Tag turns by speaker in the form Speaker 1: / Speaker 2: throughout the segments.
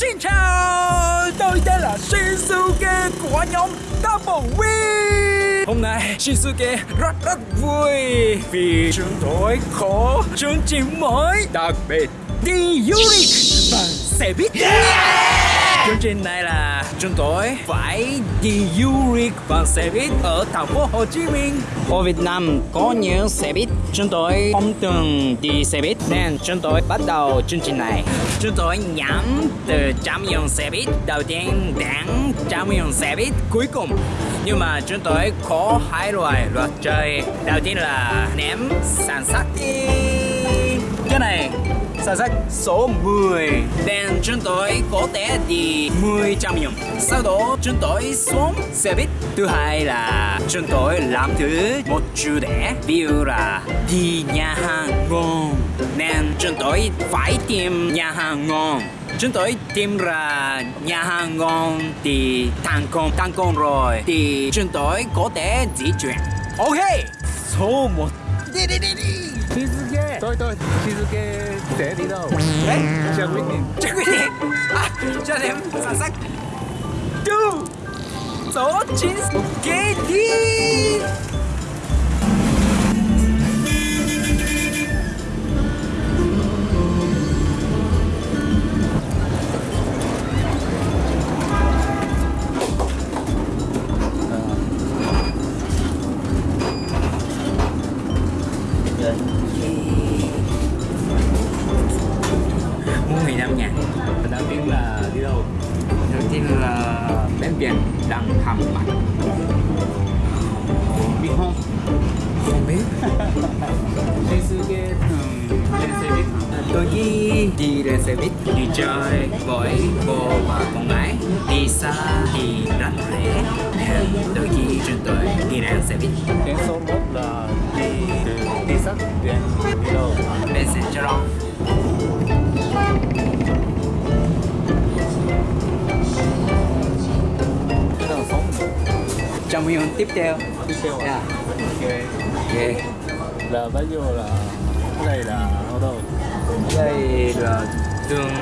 Speaker 1: Xin chào, tôi tên là Shinsuke của nhóm Double Win. Hôm nay Shinsuke rất rất vui Vì chúng tôi có chương trình mới đặc biệt đi du lịch bằng xe buýt Chương trình này là chúng tôi phải đi du lịch bằng xe buýt ở thành phố Hồ Chí Minh. Ở Việt Nam có nhiều xe buýt, chúng tôi không từng đi xe buýt nên chúng tôi bắt đầu chương trình này. Chúng tôi nhắm từ trăm 用 xe buýt đầu tiên đến trăm 用 xe buýt cuối cùng. Nhưng mà chúng tôi có hai loại luật chơi. Đầu tiên là ném sản sắc đi. Cái này Sản sách số 10 Nên chúng tôi có thể đi 10 trăm nhầm. Sau đó chúng tôi xuống xe buýt. Thứ hai là chúng tôi làm thứ một chủ đề Ví dụ là đi nhà hàng ngon. Nên chúng tôi phải tìm nhà hàng ngon. Chúng tôi tìm ra nhà hàng ngon thì thành công thành công rồi. Thì chúng tôi có thể di chuyển. Ok số một. Đi. Đi đi đi
Speaker 2: Shizuke Tôi tôi Shizuke sẽ đi đâu
Speaker 1: đấy
Speaker 2: Chưa quyết định
Speaker 1: chưa quyết định à, cho em sản sách two số chín ok đi mua hầm mặt
Speaker 2: Biết không
Speaker 1: không biết
Speaker 2: Shizuke thường lên xe buýt
Speaker 1: tôi đi đi lên xe buýt đi chơi với cô và con gái đi xa thì rảnh rẽ nên đôi khi chúng tôi đi lên xe buýt
Speaker 2: Đến số 1 là đi từ đi sắt đến đi đâu
Speaker 1: bên xe Charon video tiếp theo.
Speaker 2: Tiếp theo à
Speaker 1: yeah.
Speaker 2: Ok.
Speaker 1: Yeah.
Speaker 2: Là bây giờ là Cái này là ở đâu
Speaker 1: đây là đường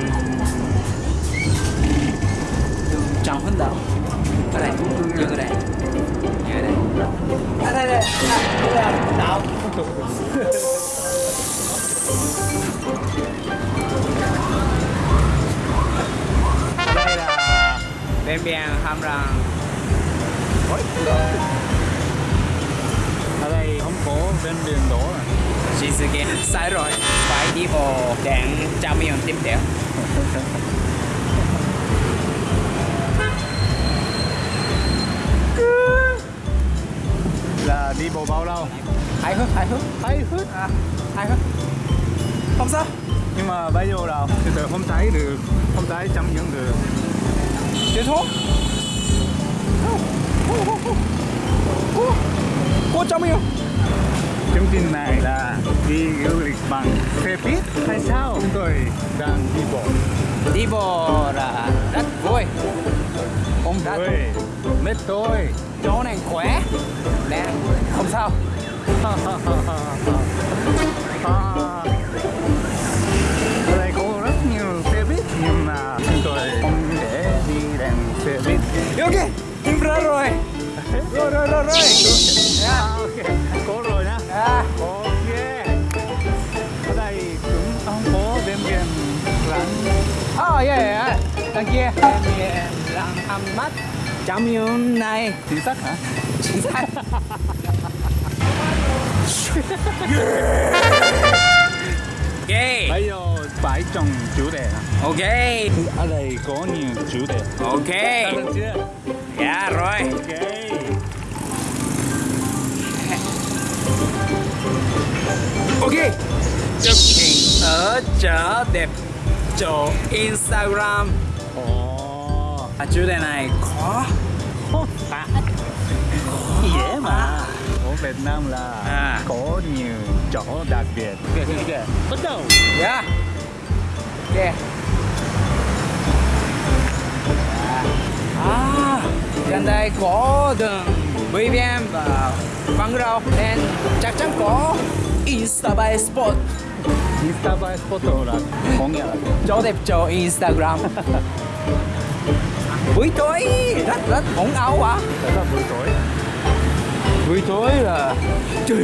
Speaker 1: đường Trần Hưng Đạo ở đây dừng ở đây. Dừng ở đây. À, đây đây. Đây là đạo đây là bên biển Răng
Speaker 2: Ở đây không có bên biển đổ à.
Speaker 1: Shizuke sai rồi. Phải đi vào trăm miền tiếp theo.
Speaker 2: Là đi bộ bao lâu?
Speaker 1: Hài hước hài hước
Speaker 2: Thấy hết
Speaker 1: à, hài hước không sao.
Speaker 2: Nhưng mà bây giờ là từ từ không thấy được. Không thấy chăm nhận được.
Speaker 1: Tiếp thuốc Cô trăm miền
Speaker 2: Chương trình này là đi du lịch bằng xe buýt. Hay sao? Chúng tôi đang đi bộ.
Speaker 1: Đi bộ là rất vui.
Speaker 2: Không
Speaker 1: Đã-
Speaker 2: Mệt tôi.
Speaker 1: Chỗ này khỏe. Nên không sao rồi rồi rồi rồi
Speaker 2: À, ok, có rồi nhá
Speaker 1: à,
Speaker 2: Ok Ở đây cũng không có đêm biển lắm
Speaker 1: oh yeah, yeah. đằng kia đằng kia là hầm mắt trăm miền này
Speaker 2: Chính xác hả?
Speaker 1: chính xác ok
Speaker 2: Bây giờ phải chọn chủ đề
Speaker 1: ok
Speaker 2: Ở đây có nhiều chủ đề
Speaker 1: ok
Speaker 2: Dạ yeah, chưa?
Speaker 1: rồi
Speaker 2: Ok
Speaker 1: ok. Chụp hình ở chợ đẹp chỗ Instagram.
Speaker 2: Ồ.
Speaker 1: À, chủ đề này khó.
Speaker 2: À. dễ mà. Ở Việt Nam là
Speaker 1: À.
Speaker 2: có nhiều chỗ đặc biệt. Ok ok ok bắt đầu.
Speaker 1: Dạ. Ok. À. Gần đây có đường BBM và Văn Rau nên chắc chắn có Insta by Spot.
Speaker 2: Insta by photo là có nghĩa là
Speaker 1: chỗ đẹp chỗ Instagram. Buổi tối rất rất ồn ào à
Speaker 2: tại sao buổi tối
Speaker 1: buổi tối là nhưng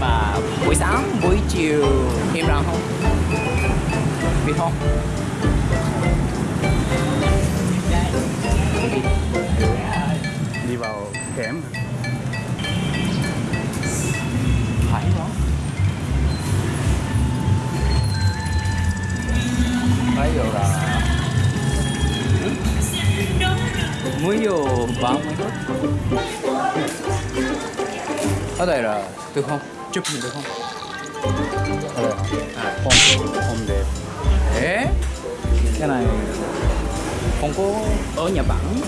Speaker 1: mà buổi sáng buổi chiều im lặng không biết không
Speaker 2: đi vào hẻm
Speaker 1: phải không bây giờ là mới vô phút. Ở đây là được không chụp hình được không.
Speaker 2: Ở đây à, hôm hôm đẹp.
Speaker 1: Ê, cái này không có ở Nhật Bản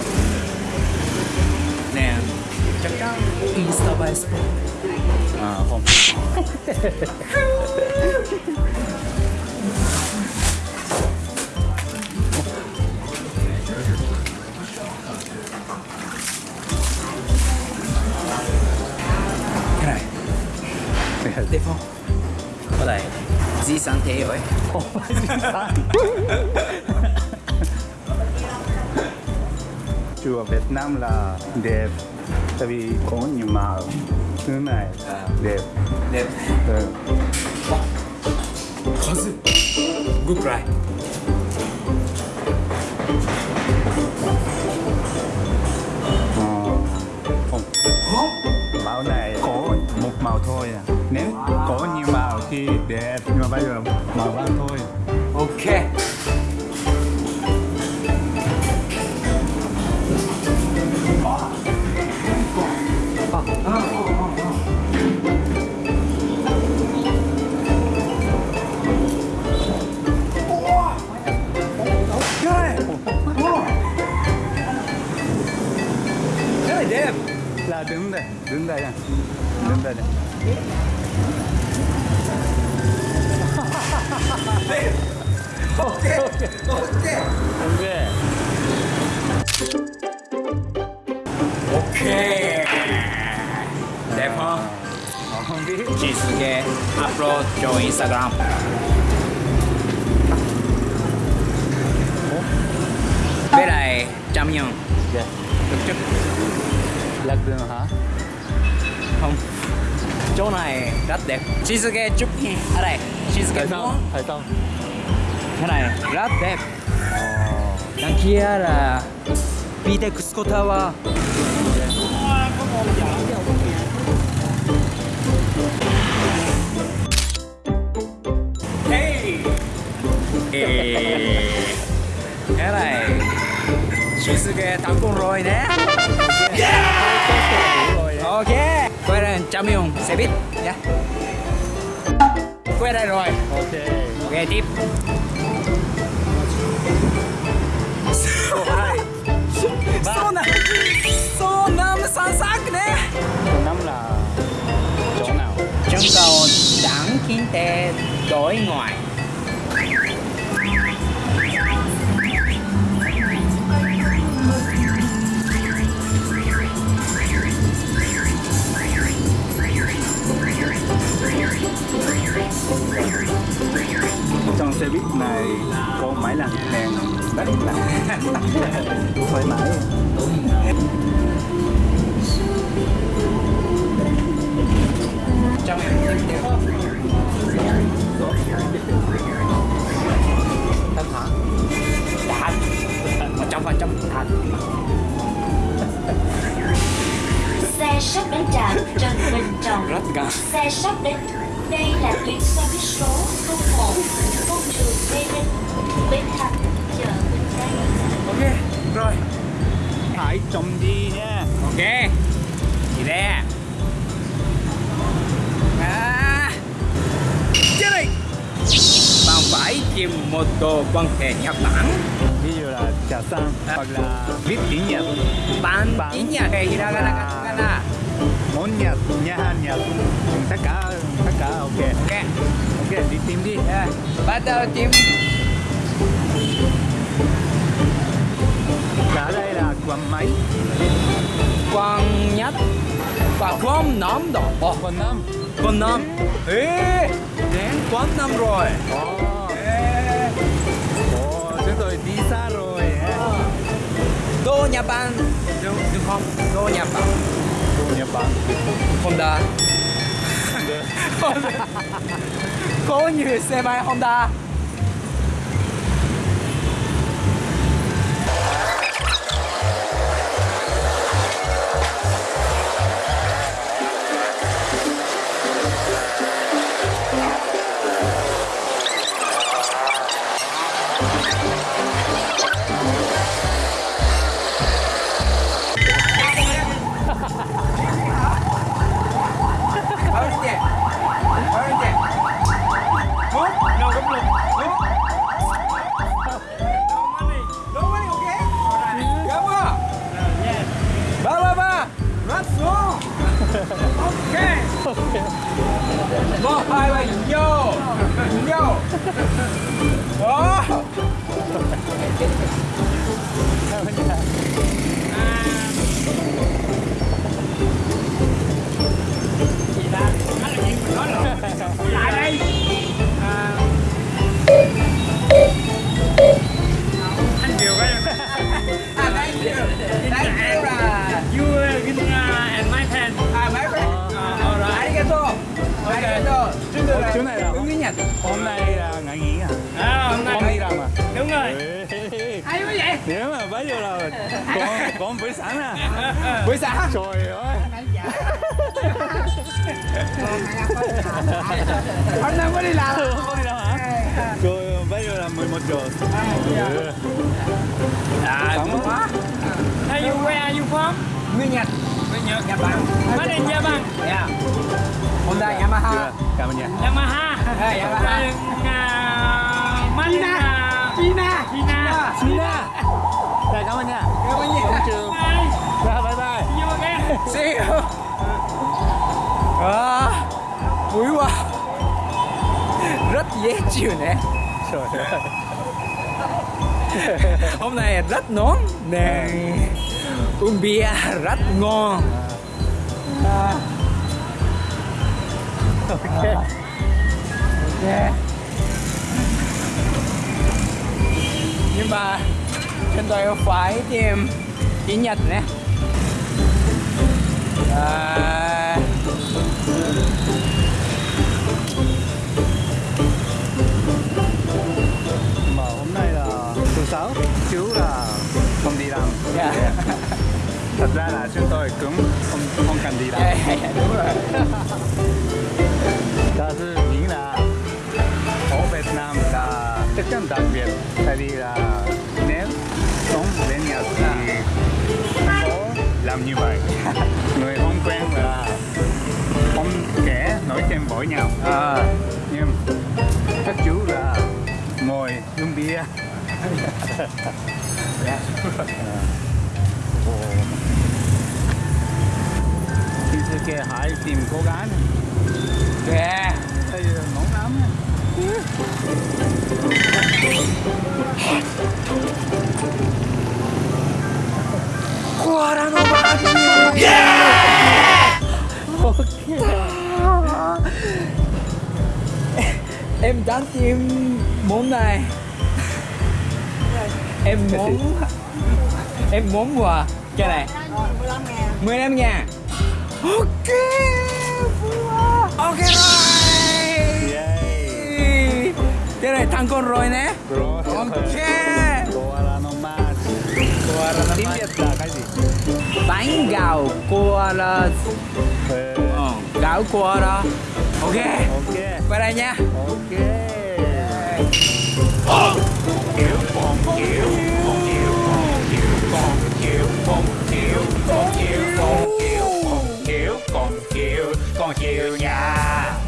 Speaker 1: chắn Insta by cái này đẹp không có đây di sản thế rồi
Speaker 2: chùa Việt Nam là đẹp tại vì có nhiều màu thứ này
Speaker 1: à.
Speaker 2: đẹp.
Speaker 1: Đẹp.
Speaker 2: Ừ.
Speaker 1: có gì good right
Speaker 2: ờ, màu này có một màu thôi à. nếu có nhiều màu thì đẹp nhưng mà bây giờ màu vàng thôi.
Speaker 1: Ok Ok
Speaker 2: ok
Speaker 1: Ok Đẹp không?
Speaker 2: Ờ, không biết
Speaker 1: Chị sẽ upload cho Instagram Bên này trăm nhân
Speaker 2: dạ
Speaker 1: Được chứ?
Speaker 2: lạc đường hả
Speaker 1: Không Chỗ này rất đẹp Chị sẽ chụp hình ở đây Chị sẽ
Speaker 2: tại sao tại
Speaker 1: Cái này rất đẹp.
Speaker 2: Ờ
Speaker 1: Đằng kia là Bitexco Tower Hey! Hey! Cái này Shinsuke thành công rồi
Speaker 2: rồi
Speaker 1: Ok Quay ra trăm 用 xe buýt. Nhé Quay đây rồi.
Speaker 2: Ok.
Speaker 1: Ok tiếp hai số năm số năm sáng sắc nè
Speaker 2: số năm là chỗ nào
Speaker 1: Trưng cầu đảng kinh tế đối ngoại trăm phần trăm thật
Speaker 3: Xe sắp đến trạm Trần Bình Trọng.
Speaker 1: Rất gần
Speaker 3: Xe sắp đến. Đây là tuyến xe buýt số 01 Công trường Mê Linh Bến Thành Chợ Bình Tây
Speaker 1: Ok Rồi.
Speaker 2: Phải trông đi nha.
Speaker 1: Ok. Gì đây đồ quan hệ Nhật Bản.
Speaker 2: Ví dụ là trà xanh hoặc là viết tiếng Nhật.
Speaker 1: Bạn. tiếng Nhật hay Hiragana katakana
Speaker 2: món Nhật nhà hàng Nhật. Tất cả tất cả ok.
Speaker 1: Ok.
Speaker 2: Ok đi tìm đi.
Speaker 1: Yeah. Bắt đầu tìm.
Speaker 2: Cả đây là quán máy
Speaker 1: quan nhất. Và quan nắm độ Ồ,
Speaker 2: quán năm
Speaker 1: Quảng Nam. Ê, đến Quảng Nam rồi.
Speaker 2: Ồ,
Speaker 1: Bản Được, được không? Đô Nhật Bản
Speaker 2: Đồ Nhật Bản.
Speaker 1: Honda Có nhiều xe máy Honda ok Một, hai, ba, vô. Vô. Ờ. Đó.
Speaker 4: lại đây
Speaker 2: Chỗ này là-
Speaker 1: tiếng Nhật.
Speaker 2: Hôm nay là ngày nghỉ à?
Speaker 4: à, hôm nay
Speaker 2: đi làm à?
Speaker 4: đúng rồi hay quá vậy
Speaker 2: Nếu mà bây giờ là con con buổi sáng à?
Speaker 1: Buổi sáng.
Speaker 2: Trời ơi.
Speaker 1: Hôm nay mới đi làm.
Speaker 2: Không có đi đâu hả? Trời bây giờ là 11 giờ. Ừ.
Speaker 1: À,
Speaker 2: Sáng
Speaker 1: quá.
Speaker 4: hey you where are you from
Speaker 1: Nguyên Nhật.
Speaker 4: Nhật
Speaker 1: Nhật Bản.
Speaker 4: Made in Japan
Speaker 1: Yeah. Honda Yamaha.
Speaker 2: Chưa, Cảm ơn nha.
Speaker 4: Yamaha
Speaker 1: Hey, Yamaha.
Speaker 4: uh, Made in uh,
Speaker 1: China.
Speaker 4: China
Speaker 2: China. Dạ, cảm ơn nha.
Speaker 1: Cảm ơn nhiều.
Speaker 2: Trường.
Speaker 4: Bye
Speaker 2: Dạ, bye bye.
Speaker 4: you again
Speaker 1: See you. À, vui quá. Rất dễ chịu nè.
Speaker 2: Trời ơi.
Speaker 1: Hôm nay rất nóng nè. Uống bia rất ngon. À.
Speaker 2: Ok.
Speaker 1: Nhưng mà chúng tôi phải tìm tiếng Nhật nè. À,
Speaker 2: ra là chúng tôi cũng không không cần đi làm.
Speaker 1: Yeah, yeah, yeah, đúng rồi.
Speaker 2: Đó là nghĩa là ở Việt Nam là rất là đặc biệt tại vì là nếu sống bên Nhật thì có làm như vậy người không quen là không kẻ nói chuyện với nhau
Speaker 1: À,
Speaker 2: nhưng các chú là ngồi uống bia
Speaker 1: yeah.
Speaker 2: Shinsuke hãy tìm cô gái này.
Speaker 1: Yeah.
Speaker 2: Đây là nóng lắm nha.
Speaker 1: Guarano Bagni! Em đang tìm món này Em muốn Em muốn quà Cái này 15 ngàn Ok vua. Ok rồi.
Speaker 2: Yay.
Speaker 1: Thế này thắng con rồi nè.
Speaker 2: Rồi.
Speaker 1: Ok.
Speaker 2: Tiếng Việt là cái gì?
Speaker 1: Bánh gạo của
Speaker 2: là
Speaker 1: ờ, Gạo của đó Ok.
Speaker 2: Ok.
Speaker 1: Qua đây nha.
Speaker 2: Ok. Bông kiểu, bông kiểu, bông kiểu,
Speaker 1: bông kiểu, bông kiểu, bông kiểu, bông kiểu, funkier, yeah.